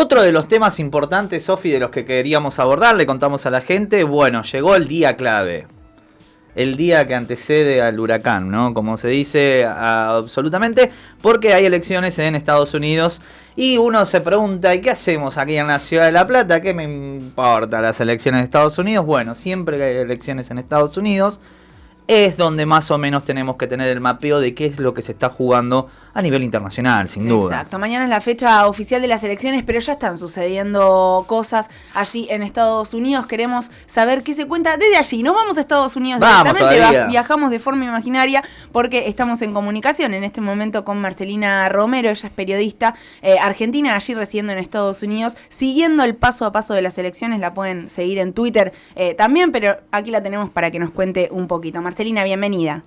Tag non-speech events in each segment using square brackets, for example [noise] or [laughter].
Otro de los temas importantes, Sofi, de los que queríamos abordar, le contamos a la gente, bueno, llegó el día clave. El día que antecede al huracán, ¿no? Como se dice absolutamente, porque hay elecciones en Estados Unidos y uno se pregunta, ¿y qué hacemos aquí en la ciudad de La Plata? ¿Qué me importa las elecciones de Estados Unidos? Bueno, siempre hay elecciones en Estados Unidos, es donde más o menos tenemos que tener el mapeo de qué es lo que se está jugando a nivel internacional, sin duda. Exacto, mañana es la fecha oficial de las elecciones, pero ya están sucediendo cosas allí en Estados Unidos. Queremos saber qué se cuenta desde allí. No vamos a Estados Unidos directamente, viajamos de forma imaginaria porque estamos en comunicación en este momento con Marcelina Romero, ella es periodista eh, argentina, allí residiendo en Estados Unidos, siguiendo el paso a paso de las elecciones. La pueden seguir en Twitter eh, también, pero aquí la tenemos para que nos cuente un poquito. Marcelina, bienvenida.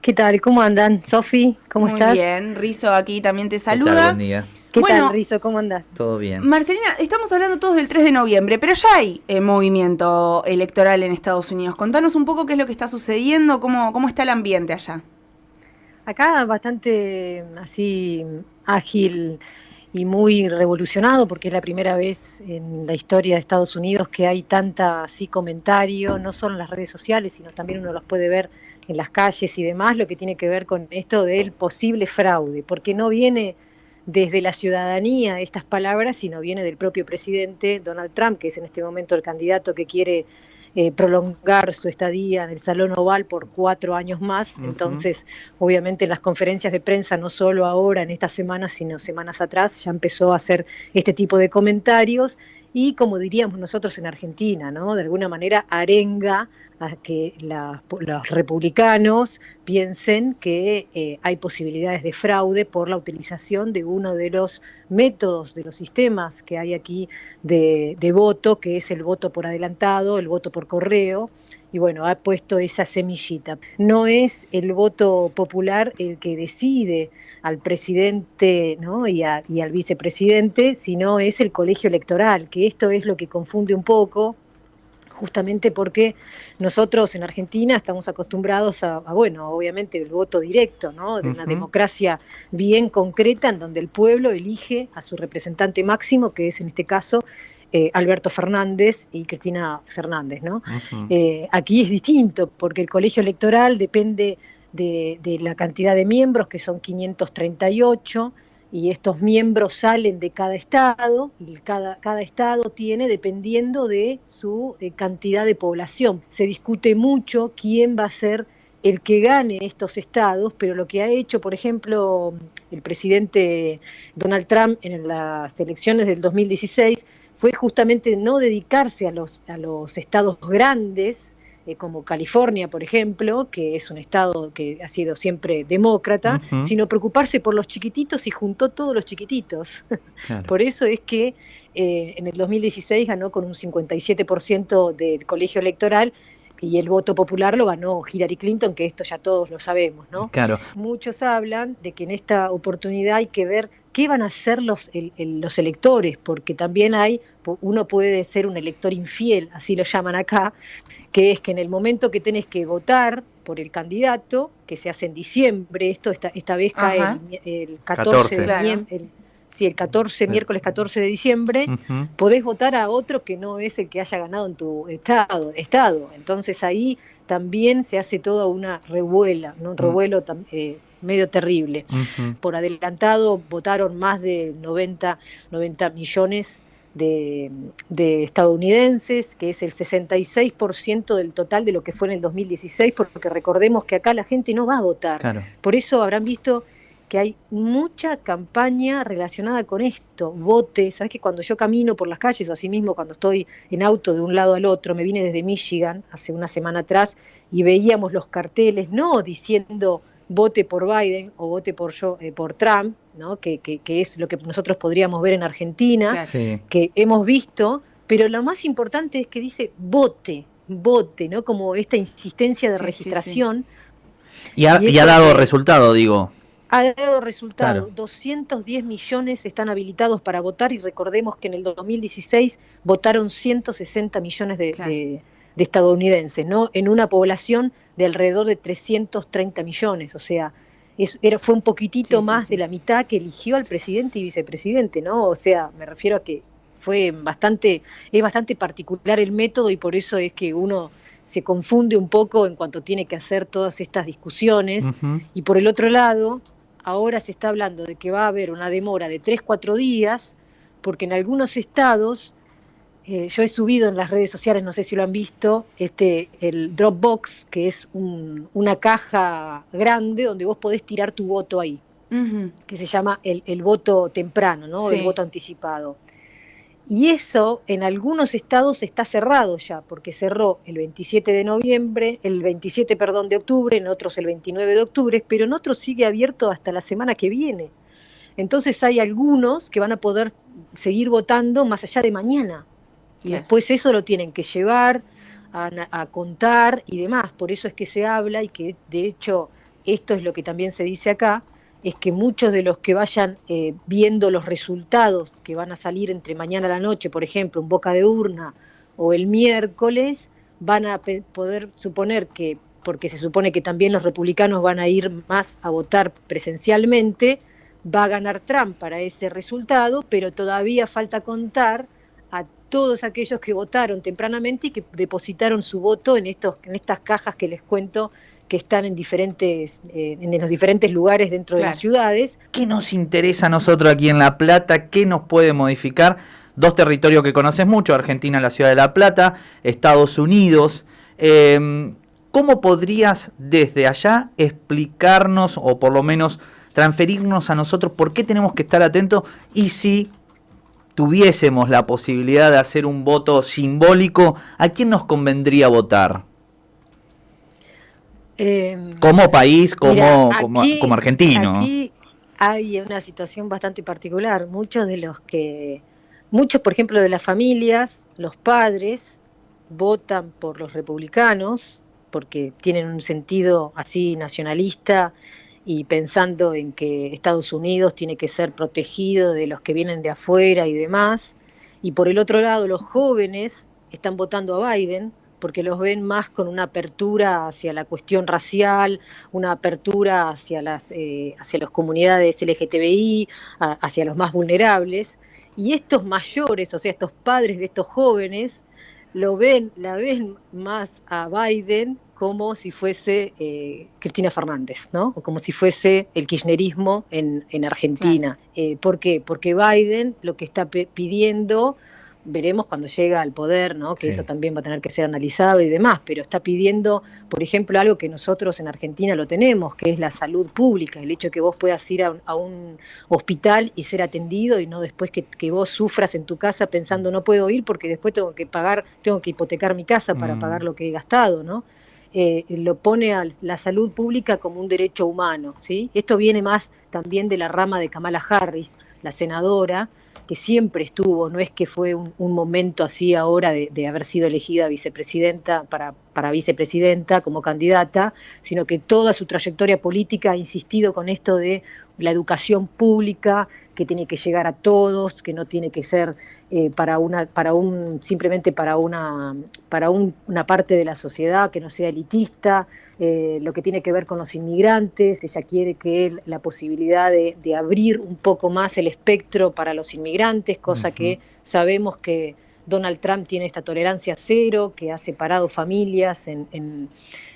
¿Qué tal? ¿Cómo andan? Sofi, ¿cómo estás? Muy bien, Rizo aquí también te saluda. buen día. ¿Qué tal, Rizo? ¿Cómo andas? Todo bien. Marcelina, estamos hablando todos del 3 de noviembre, pero ya hay eh, movimiento electoral en Estados Unidos. Contanos un poco qué es lo que está sucediendo, cómo, cómo está el ambiente allá. Acá bastante así ágil y muy revolucionado porque es la primera vez en la historia de Estados Unidos que hay tanta así comentario, no solo en las redes sociales, sino también uno los puede ver en las calles y demás, lo que tiene que ver con esto del posible fraude, porque no viene desde la ciudadanía estas palabras, sino viene del propio presidente Donald Trump, que es en este momento el candidato que quiere eh, prolongar su estadía en el Salón Oval por cuatro años más. Entonces, obviamente en las conferencias de prensa, no solo ahora, en estas semanas, sino semanas atrás, ya empezó a hacer este tipo de comentarios y, como diríamos nosotros en Argentina, ¿no? de alguna manera arenga a que los republicanos piensen que eh, hay posibilidades de fraude por la utilización de uno de los métodos, de los sistemas que hay aquí de, voto, que es el voto por adelantado, el voto por correo, y bueno, ha puesto esa semillita. No es el voto popular el que decide al presidente ¿no? y, y, al vicepresidente, sino es el colegio electoral, que esto es lo que confunde un poco, justamente porque nosotros en Argentina estamos acostumbrados a, bueno, obviamente el voto directo, ¿no? De una democracia bien concreta en donde el pueblo elige a su representante máximo, que es en este caso eh, Alberto Fernández y Cristina Fernández, ¿no? Eh, aquí es distinto porque el colegio electoral depende de, de la cantidad de miembros, que son 538, y estos miembros salen de cada estado y cada, cada estado tiene dependiendo de su eh, cantidad de población. Se discute mucho quién va a ser el que gane estos estados, pero lo que ha hecho, por ejemplo, el presidente Donald Trump en las elecciones del 2016 fue justamente no dedicarse a los, a los estados grandes, eh, como California, por ejemplo, que es un estado que ha sido siempre demócrata, sino preocuparse por los chiquititos y juntó todos los chiquititos. [laughs] por eso es que eh, en el 2016 ganó con un 57% del colegio electoral y el voto popular lo ganó Hillary Clinton, que esto ya todos lo sabemos, ¿no? Claro. Muchos hablan de que en esta oportunidad hay que ver qué van a hacer los, los electores, porque también hay, uno puede ser un elector infiel, así lo llaman acá, que es que en el momento que tenés que votar por el candidato, que se hace en diciembre, esto esta, esta vez cae el, 14, de el, el 14, miércoles 14 de diciembre, podés votar a otro que no es el que haya ganado en tu estado. estado. Entonces ahí también se hace toda una revuela, ¿no? un mm. revuelo eh, medio terrible. Por adelantado votaron más de 90, 90 millones de, estadounidenses, que es el 66% del total de lo que fue en el 2016, porque recordemos que acá la gente no va a votar. Por eso habrán visto que hay mucha campaña relacionada con esto, vote, sabes que cuando yo camino por las calles o así mismo cuando estoy en auto de un lado al otro, me vine desde Michigan hace una semana atrás y veíamos los carteles, no diciendo vote por Biden o vote por, yo, eh, por Trump, ¿no? Que, que, es lo que nosotros podríamos ver en Argentina, que hemos visto, pero lo más importante es que dice vote, vote, ¿no? Como esta insistencia de registración. y, ha, dado resultado, digo. Ha dado resultado. 210 millones están habilitados para votar y recordemos que en el 2016 votaron 160 millones de de estadounidenses, ¿no? En una población de alrededor de 330 millones, o sea, era, fue un poquitito más de la mitad que eligió al presidente y vicepresidente, ¿no? O sea, me refiero a que fue bastante, es bastante particular el método y por eso es que uno se confunde un poco en cuanto tiene que hacer todas estas discusiones. Y por el otro lado, ahora se está hablando de que va a haber una demora de 3, 4 días, porque en algunos estados, eh, yo he subido en las redes sociales, no sé si lo han visto, este, el Dropbox, que es una caja grande donde vos podés tirar tu voto ahí, que se llama el, voto temprano, ¿no? El voto anticipado. Y eso en algunos estados está cerrado ya, porque cerró el 27 de noviembre, el 27, perdón, de octubre, en otros el 29 de octubre, pero en otros sigue abierto hasta la semana que viene. Entonces hay algunos que van a poder seguir votando más allá de mañana. Y después eso lo tienen que llevar a, contar y demás. Por eso es que se habla y que de hecho esto es lo que también se dice acá, es que muchos de los que vayan eh, viendo los resultados que van a salir entre mañana a la noche, por ejemplo, en boca de urna o el miércoles, van a poder suponer que, porque se supone que también los republicanos van a ir más a votar presencialmente, va a ganar Trump para ese resultado, pero todavía falta contar a todos aquellos que votaron tempranamente y que depositaron su voto en, estos, en estas cajas que les cuento que están en diferentes, eh, en los diferentes lugares dentro de las ciudades. ¿Qué nos interesa a nosotros aquí en La Plata? ¿Qué nos puede modificar? Dos territorios que conoces mucho, Argentina, la ciudad de La Plata, Estados Unidos. Em, ¿Cómo podrías desde allá explicarnos o por lo menos transferirnos a nosotros por qué tenemos que estar atentos y si tuviésemos la posibilidad de hacer un voto simbólico, ¿a quién nos convendría votar? Em, como país, como, como, argentino. Aquí hay una situación bastante particular. Muchos de los que, muchos, por ejemplo, de las familias, los padres, votan por los republicanos porque tienen un sentido así nacionalista y pensando en que Estados Unidos tiene que ser protegido de los que vienen de afuera y demás. Y por el otro lado, los jóvenes están votando a Biden porque los ven más con una apertura hacia la cuestión racial, una apertura hacia las, eh, hacia las comunidades LGTBI, hacia los más vulnerables. Y estos mayores, o sea, estos padres de estos jóvenes, lo ven, la ven más a Biden como si fuese eh, Cristina Fernández, ¿no? O como si fuese el kirchnerismo en, en Argentina. Eh, ¿Por qué? Porque Biden lo que está pidiendo veremos cuando llega al poder, ¿no? que eso también va a tener que ser analizado y demás, pero está pidiendo, por ejemplo, algo que nosotros en Argentina lo tenemos, que es la salud pública, el hecho que vos puedas ir a un, hospital y ser atendido y no después que, vos sufras en tu casa pensando no puedo ir porque después tengo que pagar, tengo que hipotecar mi casa para mm. pagar lo que he gastado, ¿no? Eh, lo pone a la salud pública como un derecho humano, ¿sí? Esto viene más también de la rama de Kamala Harris, la senadora, que siempre estuvo, no es que fue un, momento así ahora de, haber sido elegida vicepresidenta para, para vicepresidenta como candidata, sino que toda su trayectoria política ha insistido con esto de la educación pública que tiene que llegar a todos, que no tiene que ser eh, para una, para un, simplemente para una, para una parte de la sociedad que no sea elitista, eh, lo que tiene que ver con los inmigrantes, ella quiere que la posibilidad de, abrir un poco más el espectro para los inmigrantes, cosa que sabemos que Donald Trump tiene esta tolerancia cero, que ha separado familias en,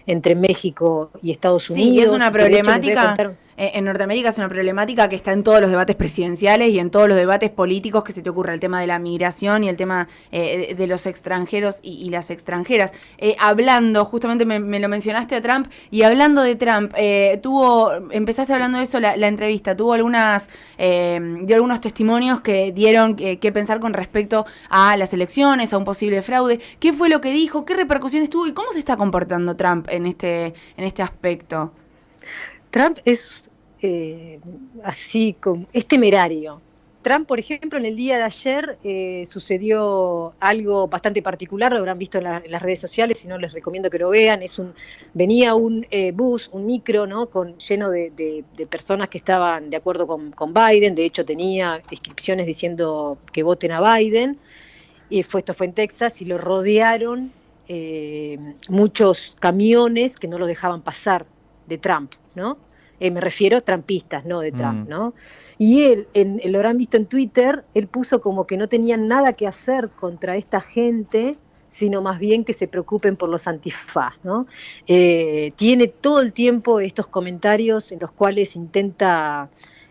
entre México y Estados Unidos. Sí, es una problemática. Eh, en Norteamérica es una problemática que está en todos los debates presidenciales y en todos los debates políticos que se te ocurra, el tema de la migración y el tema eh, de los extranjeros y, las extranjeras. Eh, hablando, justamente me, lo mencionaste a Trump, y hablando de Trump, tuvo, empezaste hablando de eso la, entrevista, tuvo algunas, dio algunos testimonios que dieron que pensar con respecto a las elecciones, a un posible fraude. ¿Qué fue lo que dijo? ¿Qué repercusiones tuvo y cómo se está comportando Trump en este, en este aspecto? Trump es eh, así como es temerario. Trump, por ejemplo, en el día de ayer eh, sucedió algo bastante particular, lo habrán visto en, las redes sociales, si no les recomiendo que lo vean. Es un venía un eh, bus, un micro, ¿no? Con lleno de, personas que estaban de acuerdo con, Biden. De hecho, tenía inscripciones diciendo que voten a Biden. Y fue, esto fue en Texas y lo rodearon muchos camiones que no lo dejaban pasar de Trump, ¿no? Eh, me refiero a trampistas, no de Trump, mm. ¿no? Y él, en, lo habrán visto en Twitter, él puso como que no tenían nada que hacer contra esta gente, sino más bien que se preocupen por los antifaz, ¿no? Eh, tiene todo el tiempo estos comentarios en los cuales intenta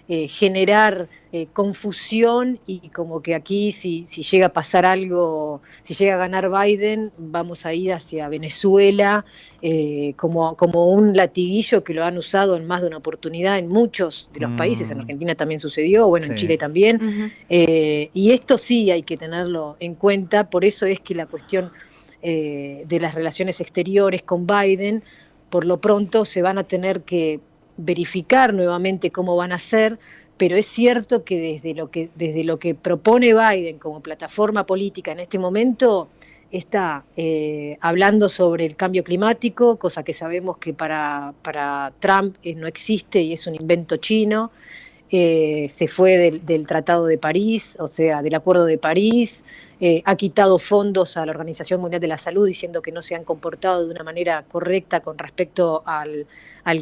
eh, generar eh, confusión y como que aquí si, si, llega a pasar algo, si llega a ganar Biden, vamos a ir hacia Venezuela eh, como, como un latiguillo que lo han usado en más de una oportunidad en muchos de los países, en mm. Argentina también sucedió, bueno, en Chile también, y esto sí hay que tenerlo en cuenta, por eso es que la cuestión de las relaciones exteriores con Biden, por lo pronto se van a tener que verificar nuevamente cómo van a ser, pero es cierto que desde lo que, desde lo que propone Biden como plataforma política en este momento, está eh, hablando sobre el cambio climático, cosa que sabemos que para, para Trump eh, no existe y es un invento chino. Eh, se fue del, del, Tratado de París, o sea, del Acuerdo de París, eh, ha quitado fondos a la Organización Mundial de la Salud diciendo que no se han comportado de una manera correcta con respecto al,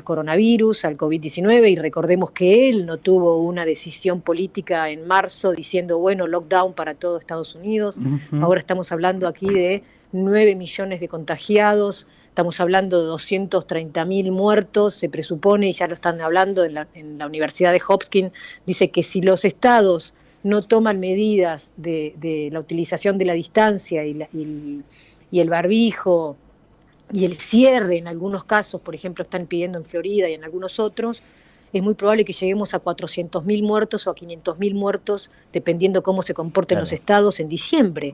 coronavirus, al COVID-19, y recordemos que él no tuvo una decisión política en marzo diciendo, bueno, lockdown para todo Estados Unidos. Ahora estamos hablando aquí de 9 millones de contagiados, estamos hablando de 230 mil muertos, se presupone, y ya lo están hablando en la, en la Universidad de Hopkins, dice que si los estados no toman medidas de, la utilización de la distancia y, y, el barbijo y el cierre en algunos casos, por ejemplo, están pidiendo en Florida y en algunos otros, es muy probable que lleguemos a 400.000 muertos o a 500.000 muertos, dependiendo cómo se comporten los estados en diciembre.